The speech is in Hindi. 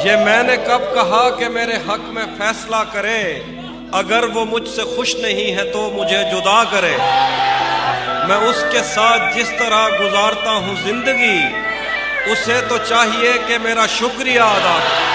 ये मैंने कब कहा कि मेरे हक में फैसला करे? अगर वो मुझसे खुश नहीं है तो मुझे जुदा करे। मैं उसके साथ जिस तरह गुजारता हूँ ज़िंदगी, उसे तो चाहिए कि मेरा शुक्रिया अदा करे।